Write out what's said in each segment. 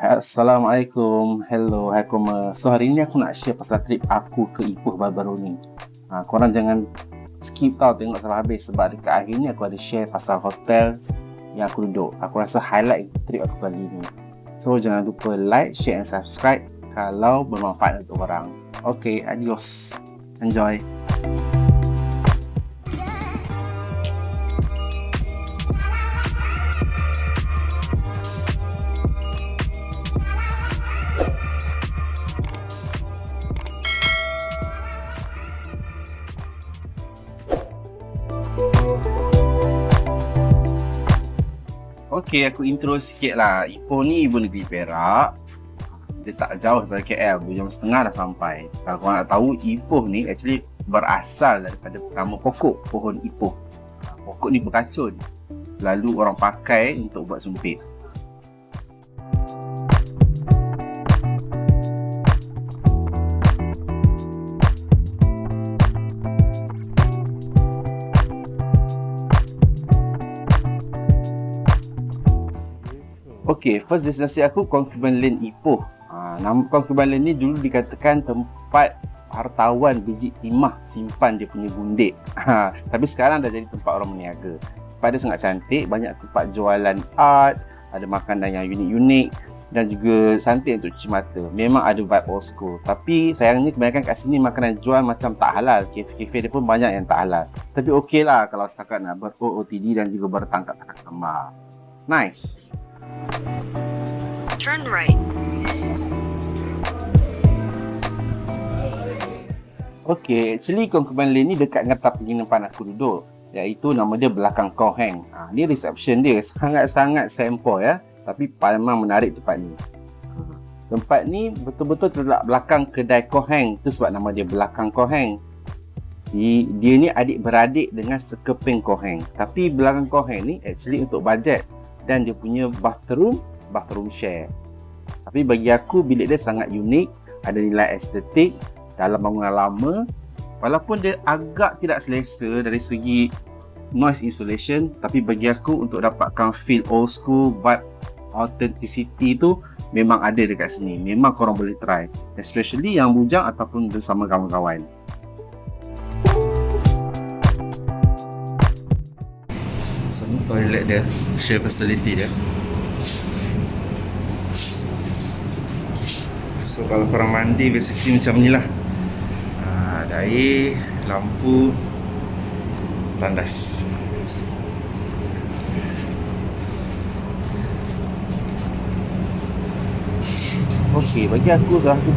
Assalamualaikum, hello, hai koma. So hari ni aku nak share pasal trip aku ke Ipoh baru-baru ni. Ha, korang jangan skip tau tengok sampai habis sebab dekat akhir ni aku ada share pasal hotel yang aku duduk. Aku rasa highlight trip aku kali ni. So jangan lupa like, share and subscribe kalau bermanfaat untuk korang. Okay, adios. Enjoy. Okey, aku intro sikit lah. Ipoh ni ibu negeri Perak. Dia tak jauh daripada KL, dua jam setengah dah sampai. Kalau korang nak tahu, Ipoh ni actually berasal daripada nama pokok pohon Ipoh. Pokok ni berkacun. Lalu orang pakai untuk buat sumpit. Okey, first destinasi aku Concubine Lane Ipoh. Ha, nama Concubine Lane ni dulu dikatakan tempat hartawan biji timah simpan dia punya gundik. Ha, tapi sekarang dah jadi tempat orang berniaga. Pada sangat cantik, banyak tempat jualan art, ada makanan yang unik-unik dan juga cantik untuk cuci mata. Memang ada vibe old school. Tapi sayangnya kebanyakan kat sini makanan jual macam tak halal. Kafe-kafe dia pun banyak yang tak halal. Tapi okey lah kalau setakat nak ber-OOTD dan juga bertangkap-tangkap gambar. Nice. Turn right. Okay, actually Concubine Lane ni dekat dengan tempat penginapan aku duduk iaitu nama dia Belakang Koheng. Ha, ni reception dia sangat-sangat simple ya tapi memang menarik tempat ni. Tempat ni betul-betul terletak belakang kedai Koheng tu sebab nama dia Belakang Koheng. Dia, dia ni adik-beradik dengan sekeping Koheng. Tapi Belakang Koheng ni actually untuk bajet dan dia punya bathroom bathroom share. Tapi bagi aku bilik dia sangat unik ada nilai estetik dalam bangunan lama. Walaupun dia agak tidak selesa dari segi noise insulation tapi bagi aku untuk dapatkan feel old school vibe authenticity tu memang ada dekat sini. Memang korang boleh try. Especially yang bujang ataupun bersama kawan-kawan dia share facility dia so kalau korang mandi basically macam ni lah. Ha, ada air lampu tandas. Okey, bagi aku satu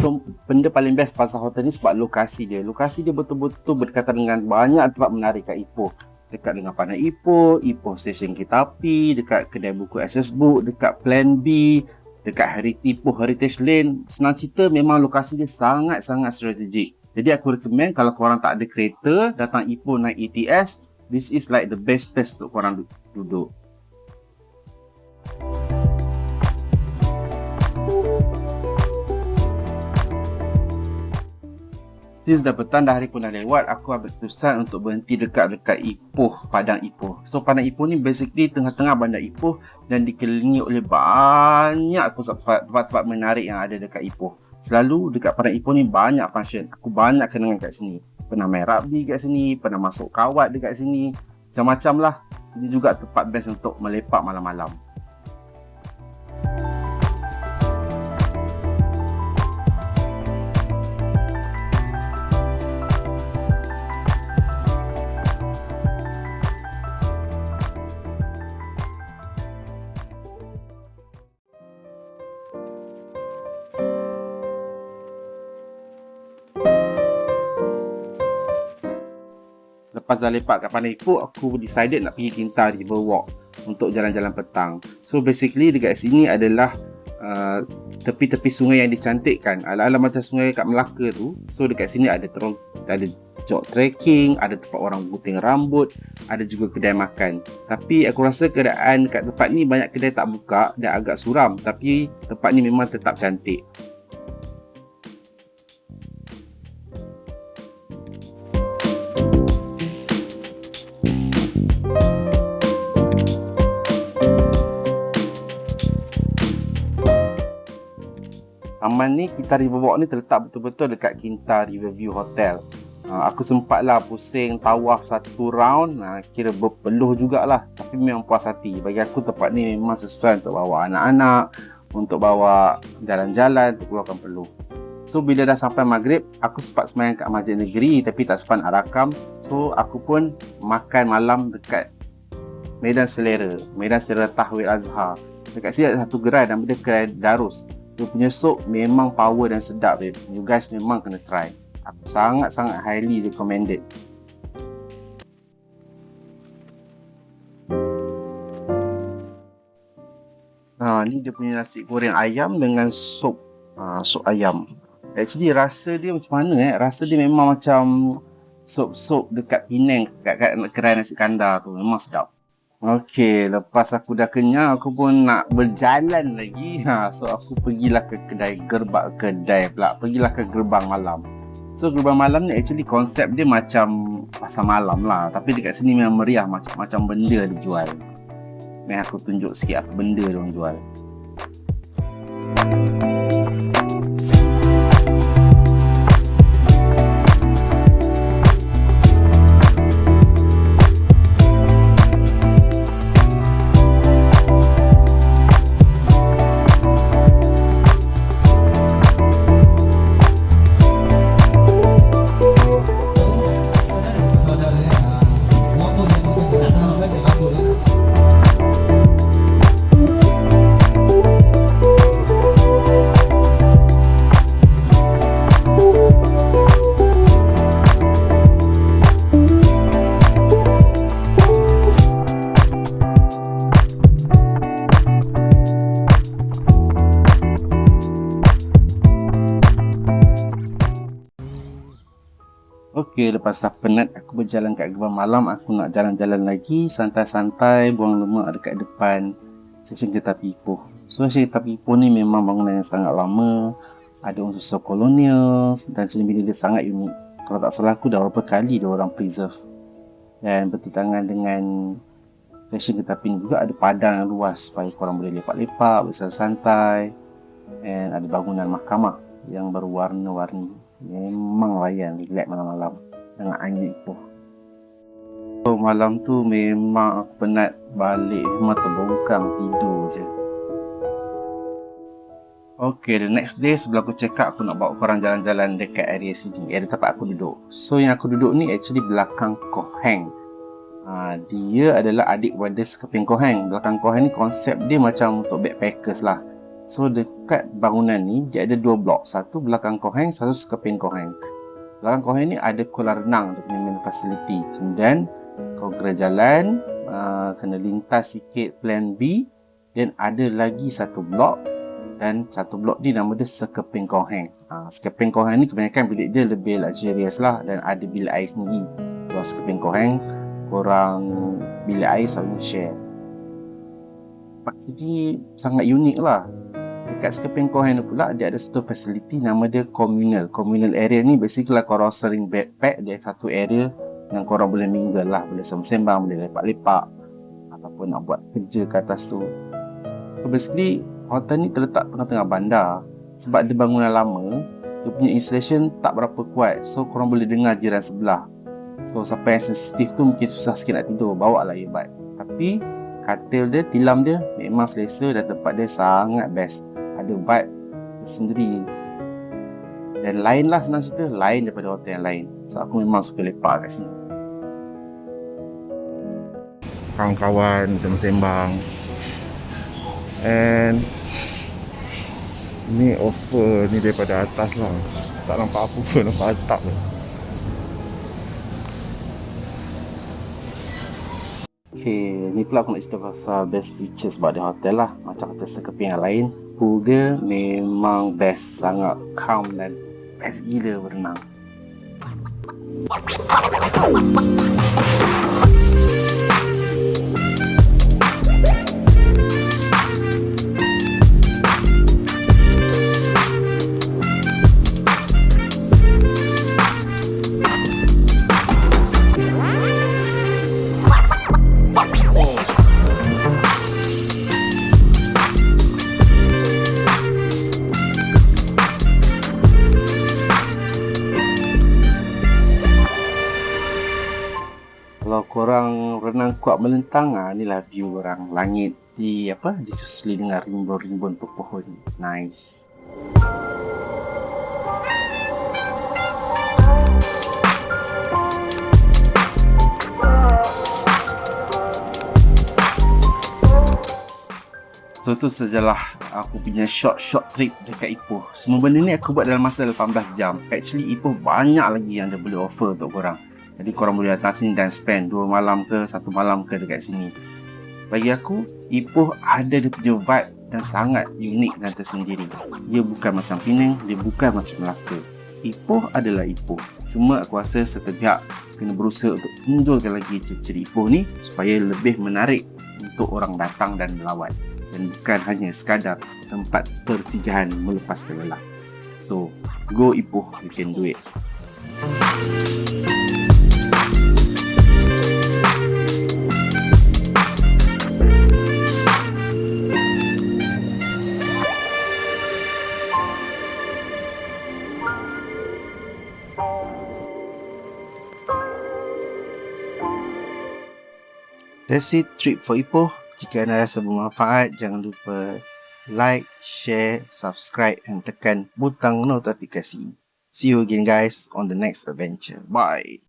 benda paling best pasal hotel ni sebab lokasi dia. Lokasi dia betul-betul berdekatan dengan banyak tempat menarik kat Ipoh dekat dengan Padang Ipoh, Ipoh Station Kereta Api, dekat kedai buku SS Book, dekat Plan B, dekat Heritage Ipoh Heritage Lane. Senang cerita memang lokasi dia sangat-sangat strategik. Jadi aku recommend kalau korang tak ada kereta, datang Ipoh naik ETS, this is like the best place untuk korang duduk. Since dah petang dah hari pun dah lewat Aku ambil keputusan untuk berhenti dekat-dekat Ipoh Padang Ipoh. So Padang Ipoh ni basically tengah-tengah bandar Ipoh Dan dikelilingi oleh banyak tempat-tempat menarik yang ada dekat Ipoh. Selalu dekat Padang Ipoh ni banyak function. Aku banyak kenangan kat sini. Pernah main rugby kat sini Pernah masuk kawat dekat sini. Macam-macam lah. Ini juga tempat best untuk melepak malam-malam lepas dah lepak kat Pandai Ipuk, aku decided nak pergi Kinta River Walk untuk jalan-jalan petang. So basically dekat sini adalah uh, tepi-tepi sungai yang dicantikkan. Ala-ala macam sungai kat Melaka tu. So dekat sini ada terong, ada jog trekking, ada tempat orang gunting rambut, ada juga kedai makan. Tapi aku rasa keadaan kat tempat ni banyak kedai tak buka dan agak suram. Tapi tempat ni memang tetap cantik. Taman ni Kinta Riverwalk ni terletak betul-betul dekat Kinta Riverview Hotel. Uh, aku sempatlah pusing tawaf satu round. Uh, kira berpeluh jugalah. Tapi memang puas hati. Bagi aku tempat ni memang sesuai untuk bawa anak-anak untuk bawa jalan-jalan untuk keluarkan peluh. So bila dah sampai maghrib aku sempat semayang kat masjid negeri tapi tak sempat nak rakam. So aku pun makan malam dekat Medan Selera. Medan Selera Tahwil Azhar. Dekat sini ada satu gerai nama dia Gerai Darus dia punya sup memang power dan sedap babe. you guys memang kena try aku sangat-sangat highly recommended Ha, ni dia punya nasi goreng ayam dengan sup ha, sup ayam. Actually rasa dia macam mana eh? Rasa dia memang macam sup-sup dekat Penang kat, kat kedai nasi kandar tu. Memang sedap. Okey, lepas aku dah kenyang, aku pun nak berjalan lagi. Ha, so aku pergilah ke kedai gerbang kedai pula. Pergilah ke gerbang malam. So gerbang malam ni actually konsep dia macam pasar malam lah Tapi dekat sini memang meriah macam-macam benda dia jual Ni aku tunjuk sikit apa benda dia jual Okey, lepas dah penat aku berjalan kat gerbang malam, aku nak jalan-jalan lagi, santai-santai, buang lemak dekat depan stesen kereta api Ipoh. So, stesen kereta api Ipoh ni memang bangunan yang sangat lama, ada unsur kolonial dan seni dia sangat unik. Kalau tak salah aku dah berapa kali dia orang preserve. Dan bertentangan dengan stesen kereta api ni juga ada padang yang luas supaya korang boleh lepak-lepak, bersantai-santai dan ada bangunan mahkamah yang berwarna-warni memang layan relax malam-malam dengan angin itu. So, malam tu memang aku penat balik memang terbongkang tidur je. Okay, the next day sebelum aku check up aku nak bawa korang jalan-jalan dekat area sini, area tempat aku duduk. So yang aku duduk ni actually belakang Koheng. Ha, dia adalah adik kepada Sekeping Koheng. Belakang Koheng ni konsep dia macam untuk backpackers lah. So dekat bangunan ni dia ada dua blok. Satu belakang Koheng, satu sekeping Koheng. Belakang Koheng ni ada kolam renang untuk main facility. Kemudian kau kena jalan, uh, kena lintas sikit plan B dan ada lagi satu blok dan satu blok ni nama dia sekeping Koheng. Uh, sekeping Koheng ni kebanyakan bilik dia lebih luxurious lah dan ada bilik air sendiri. Kalau sekeping Koheng, korang bilik air selalu share. Tempat sini sangat unik lah Dekat Skeping Kohen pula dia ada satu facility nama dia communal. Communal area ni basically lah korang sering backpack dia satu area yang korang boleh mingle lah, boleh sembang-sembang, boleh lepak-lepak ataupun nak buat kerja ke atas tu. So basically hotel ni terletak tengah-tengah bandar sebab dia bangunan lama, dia punya insulation tak berapa kuat. So korang boleh dengar jiran sebelah. So siapa yang sensitif tu mungkin susah sikit nak tidur, bawa lah earbud. Tapi katil dia, tilam dia memang selesa dan tempat dia sangat best ada vibe tersendiri. Dan lain lah senang cerita lain daripada hotel yang lain. So aku memang suka lepak kat sini. Kawan-kawan macam sembang. And ni offer ni daripada atas lah. Tak nampak apa pun nampak atap lah Okay, ni pula aku nak cerita pasal best features sebab di hotel lah. Macam hotel sekeping yang lain pool dia memang best sangat. Calm dan best gila berenang renang kuat melentang ah inilah view orang langit di apa disusuli dengan rimbun-rimbun pepohon nice So tu sajalah aku punya short short trip dekat Ipoh. Semua benda ni aku buat dalam masa 18 jam. Actually Ipoh banyak lagi yang dia boleh offer untuk korang. Jadi korang boleh datang sini dan spend 2 malam ke 1 malam ke dekat sini. Bagi aku, Ipoh ada dia punya vibe dan sangat unik dan tersendiri. Dia bukan macam Penang, dia bukan macam Melaka. Ipoh adalah Ipoh. Cuma aku rasa setiap kena berusaha untuk tunjukkan lagi ciri-ciri Ipoh ni supaya lebih menarik untuk orang datang dan melawat dan bukan hanya sekadar tempat persinggahan melepaskan lelah. So, go Ipoh, you can do it. That's it, trip for Ipoh. Jika anda rasa bermanfaat, jangan lupa like, share, subscribe dan tekan butang notifikasi. See you again guys on the next adventure. Bye.